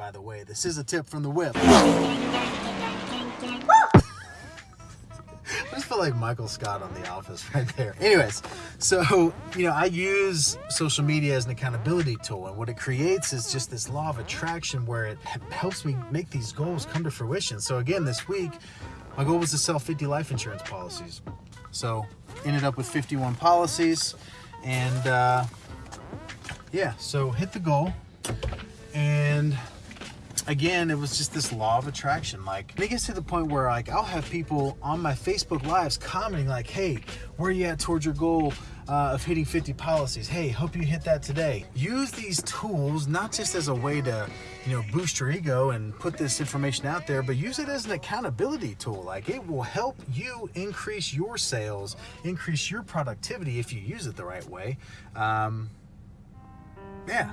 by the way. This is a tip from the whip. I just feel like Michael Scott on The Office right there. Anyways, so, you know, I use social media as an accountability tool, and what it creates is just this law of attraction where it helps me make these goals come to fruition. So, again, this week, my goal was to sell 50 life insurance policies. So, ended up with 51 policies, and uh, yeah, so hit the goal, and again, it was just this law of attraction. Like, it gets to the point where like I'll have people on my Facebook lives commenting like, "Hey, where are you at towards your goal uh, of hitting 50 policies? Hey, hope you hit that today." Use these tools not just as a way to, you know, boost your ego and put this information out there, but use it as an accountability tool. Like, it will help you increase your sales, increase your productivity if you use it the right way. Um, yeah.